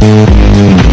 Thank you.